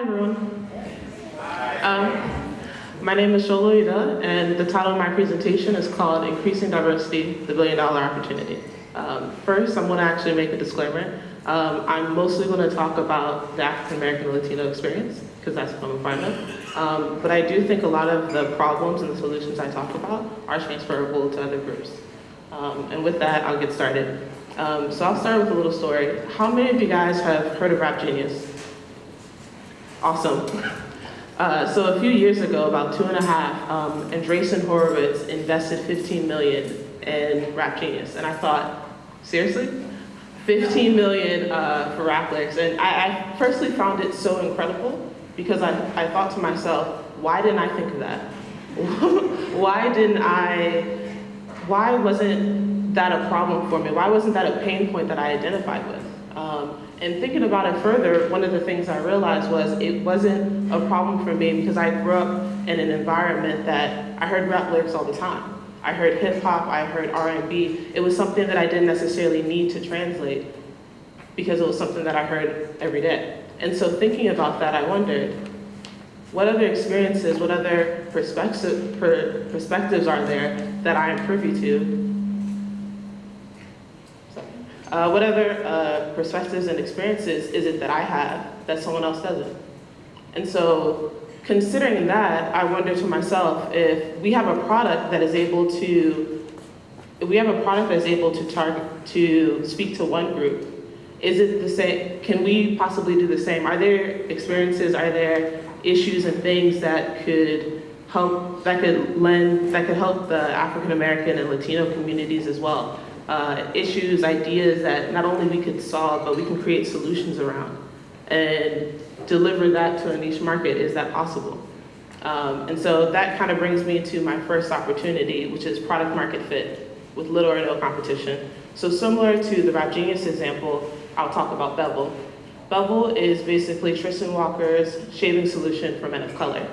Hi, everyone. Um, my name is Shola Ida, and the title of my presentation is called Increasing Diversity, the Billion Dollar Opportunity. Um, first, I'm gonna actually make a disclaimer. Um, I'm mostly gonna talk about the African American Latino experience, because that's what I'm a part of. Um, but I do think a lot of the problems and the solutions I talk about are transferable to other groups. Um, and with that, I'll get started. Um, so I'll start with a little story. How many of you guys have heard of Rap Genius? Awesome. Uh, so a few years ago, about two and a half, um, Andreessen Horowitz invested 15 million in Rap Genius. And I thought, seriously? 15 million uh, for rap lyrics. And I, I, personally found it so incredible because I, I thought to myself, why didn't I think of that? why didn't I, why wasn't that a problem for me? Why wasn't that a pain point that I identified with? Um, and thinking about it further, one of the things I realized was it wasn't a problem for me because I grew up in an environment that I heard rap lyrics all the time. I heard hip hop, I heard R&B. It was something that I didn't necessarily need to translate because it was something that I heard every day. And so thinking about that, I wondered, what other experiences, what other perspective, per, perspectives are there that I am privy to uh, what other uh, perspectives and experiences is it that I have that someone else doesn't? And so considering that, I wonder to myself if we have a product that is able to, if we have a product that is able to target, to speak to one group, is it the same, can we possibly do the same? Are there experiences, are there issues and things that could help, that could lend, that could help the African American and Latino communities as well? Uh, issues, ideas that not only we could solve, but we can create solutions around and deliver that to a niche market. Is that possible? Um, and so that kind of brings me to my first opportunity, which is product market fit with little or no competition. So similar to the Rap Genius example, I'll talk about Bevel. Bevel is basically Tristan Walker's shaving solution for men of color.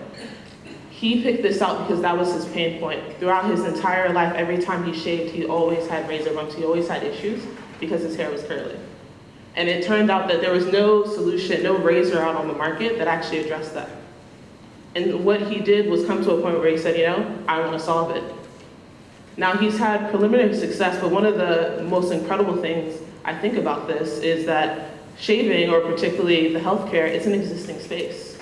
He picked this out because that was his pain point. Throughout his entire life, every time he shaved, he always had razor bumps. He always had issues because his hair was curly. And it turned out that there was no solution, no razor out on the market that actually addressed that. And what he did was come to a point where he said, you know, I want to solve it. Now he's had preliminary success, but one of the most incredible things I think about this is that shaving, or particularly the healthcare, is an existing space.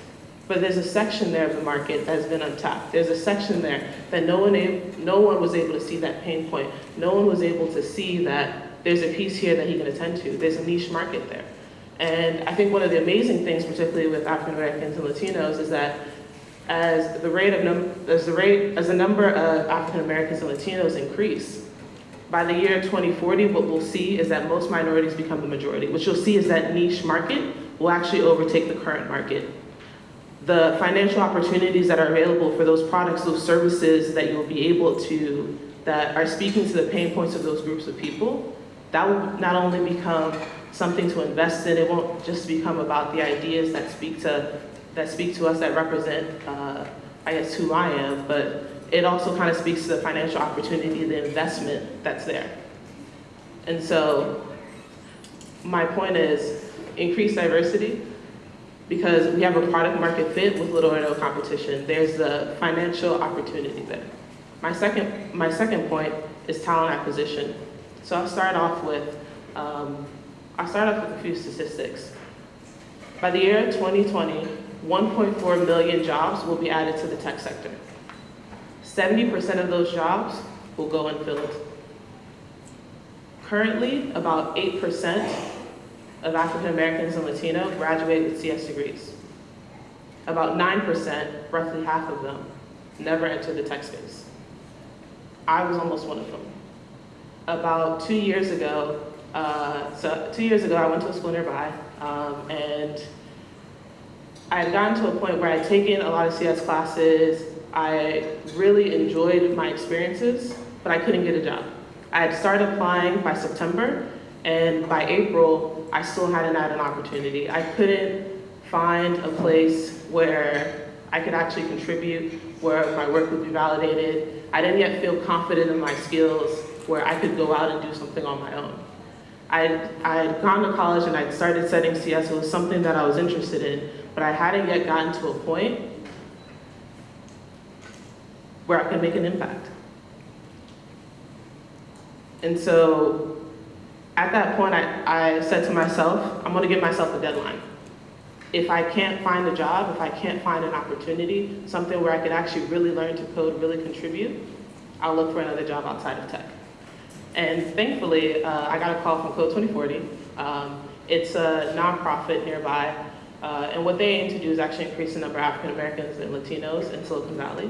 But there's a section there of the market that's been untapped. There's a section there that no one, no one was able to see that pain point. No one was able to see that there's a piece here that he can attend to. There's a niche market there. And I think one of the amazing things, particularly with African Americans and Latinos, is that as the rate of as the rate as the number of African Americans and Latinos increase, by the year 2040, what we'll see is that most minorities become the majority. What you'll see is that niche market will actually overtake the current market the financial opportunities that are available for those products, those services that you'll be able to, that are speaking to the pain points of those groups of people, that will not only become something to invest in, it won't just become about the ideas that speak to, that speak to us, that represent, uh, I guess, who I am, but it also kind of speaks to the financial opportunity, the investment that's there. And so my point is increase diversity, because we have a product market fit with little or no competition. There's the financial opportunity there. My second, my second point is talent acquisition. So I'll start off with, um, I'll start off with a few statistics. By the year 2020, 1.4 million jobs will be added to the tech sector. 70% of those jobs will go unfilled. Currently, about 8% of African Americans and Latino graduate with CS degrees. About 9%, roughly half of them, never enter the tech space. I was almost one of them. About two years ago, uh, so two years ago I went to a school nearby um, and I had gotten to a point where I'd taken a lot of CS classes, I really enjoyed my experiences, but I couldn't get a job. I had started applying by September, and by April, I still hadn't had an opportunity. I couldn't find a place where I could actually contribute, where my work would be validated. I didn't yet feel confident in my skills where I could go out and do something on my own. I I'd gone to college and I'd started studying CS. It was something that I was interested in, but I hadn't yet gotten to a point where I could make an impact. And so at that point, I, I said to myself, I'm gonna give myself a deadline. If I can't find a job, if I can't find an opportunity, something where I could actually really learn to code, really contribute, I'll look for another job outside of tech. And thankfully, uh, I got a call from Code 2040. Um, it's a nonprofit nearby, uh, and what they aim to do is actually increase the number of African Americans and Latinos in Silicon Valley.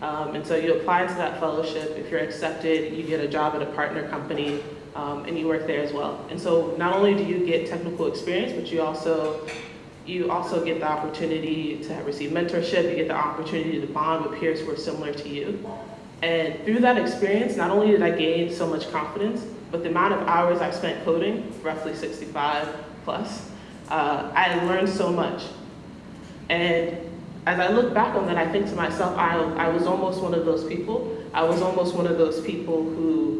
Um, and so you apply to that fellowship. If you're accepted, you get a job at a partner company, um, and you work there as well. And so not only do you get technical experience, but you also you also get the opportunity to receive mentorship. You get the opportunity to bond with peers who are similar to you. And through that experience, not only did I gain so much confidence, but the amount of hours I spent coding, roughly 65 plus, uh, I learned so much. And as I look back on that, I think to myself, I, I was almost one of those people. I was almost one of those people who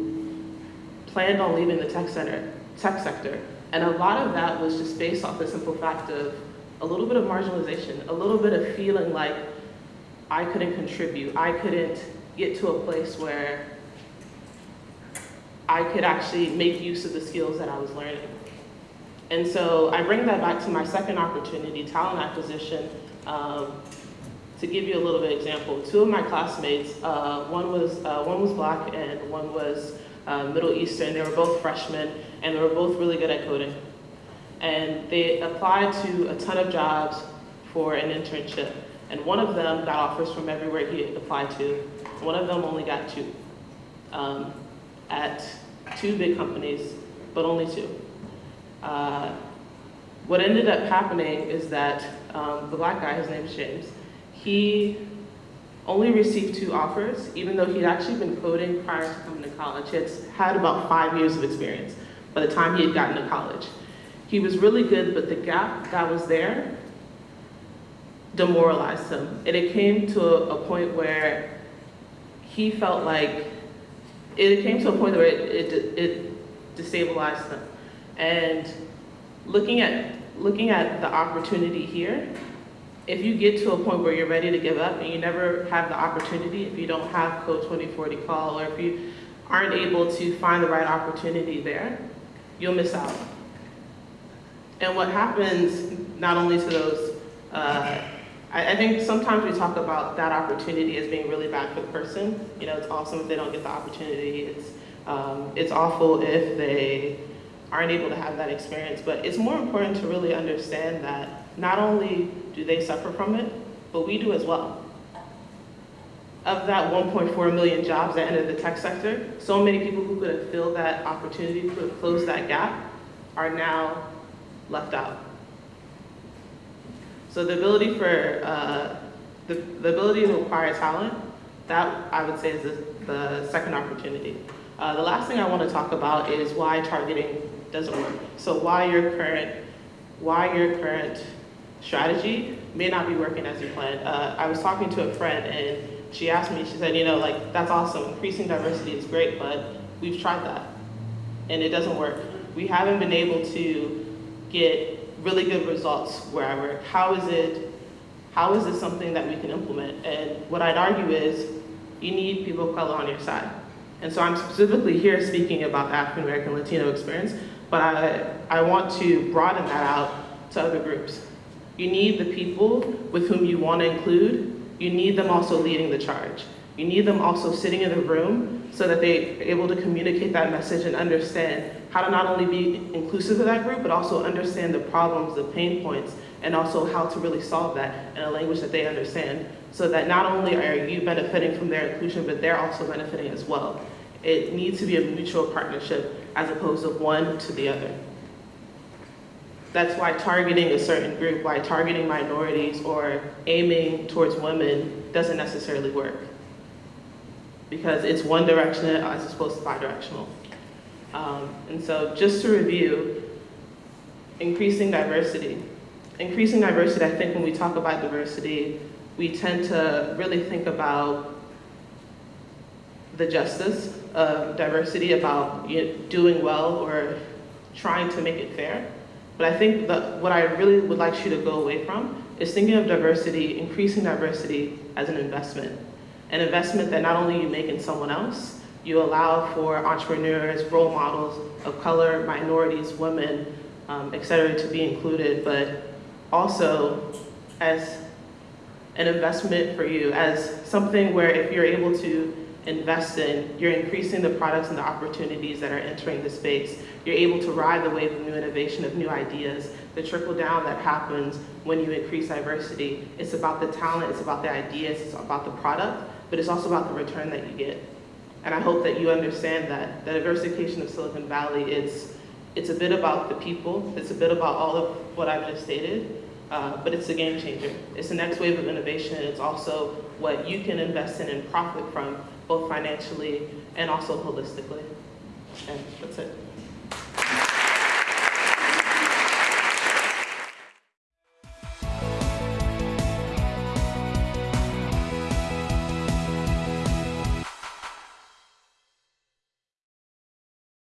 planned on leaving the tech center, tech sector. And a lot of that was just based off the simple fact of a little bit of marginalization, a little bit of feeling like I couldn't contribute, I couldn't get to a place where I could actually make use of the skills that I was learning. And so I bring that back to my second opportunity, talent acquisition. Um, to give you a little bit of example, two of my classmates, uh, one was uh, one was black and one was uh, Middle Eastern. They were both freshmen and they were both really good at coding. And they applied to a ton of jobs for an internship. And one of them got offers from everywhere he applied to. One of them only got two um, at two big companies, but only two. Uh, what ended up happening is that um, the black guy, his name is James, he only received two offers, even though he'd actually been coding prior to coming to college. He had had about five years of experience by the time he had gotten to college. He was really good, but the gap that was there demoralized him. And it came to a, point where he felt like, it came to a point where it, it, it destabilized him. And looking at, looking at the opportunity here, if you get to a point where you're ready to give up and you never have the opportunity, if you don't have Code 2040 call, or if you aren't able to find the right opportunity there, you'll miss out. And what happens not only to those, uh, I, I, think sometimes we talk about that opportunity as being really bad for the person. You know, it's awesome if they don't get the opportunity. It's, um, it's awful if they aren't able to have that experience. But it's more important to really understand that not only do they suffer from it, but we do as well. Of that 1.4 million jobs that entered the tech sector, so many people who could have filled that opportunity, could have closed that gap, are now left out. So the ability for, uh, the, the ability to acquire talent, that I would say is the, the second opportunity. Uh, the last thing I want to talk about is why targeting doesn't work. So why your current, why your current strategy may not be working as you planned. Uh, I was talking to a friend and she asked me, she said, you know, like, that's awesome, increasing diversity is great, but we've tried that and it doesn't work. We haven't been able to get really good results where I work. How is it, how is this something that we can implement? And what I'd argue is you need people of color on your side. And so I'm specifically here speaking about the African American Latino experience, but I, I want to broaden that out to other groups. You need the people with whom you want to include. You need them also leading the charge. You need them also sitting in the room so that they're able to communicate that message and understand how to not only be inclusive of that group, but also understand the problems, the pain points, and also how to really solve that in a language that they understand so that not only are you benefiting from their inclusion, but they're also benefiting as well. It needs to be a mutual partnership as opposed to one to the other. That's why targeting a certain group, why targeting minorities or aiming towards women doesn't necessarily work. Because it's one directional as opposed to bi-directional. Um, and so just to review, increasing diversity. Increasing diversity, I think when we talk about diversity, we tend to really think about the justice of diversity, about you know, doing well or trying to make it fair. But I think that what I really would like you to go away from is thinking of diversity, increasing diversity as an investment. An investment that not only you make in someone else, you allow for entrepreneurs, role models of color, minorities, women, um, et cetera, to be included, but also as an investment for you, as something where if you're able to invest in, you're increasing the products and the opportunities that are entering the space. You're able to ride the wave of new innovation, of new ideas, the trickle down that happens when you increase diversity. It's about the talent, it's about the ideas, it's about the product, but it's also about the return that you get. And I hope that you understand that the diversification of Silicon Valley is, it's a bit about the people, it's a bit about all of what I've just stated, uh, but it's a game changer. It's the next wave of innovation. It's also what you can invest in and profit from, both financially and also holistically. And that's it.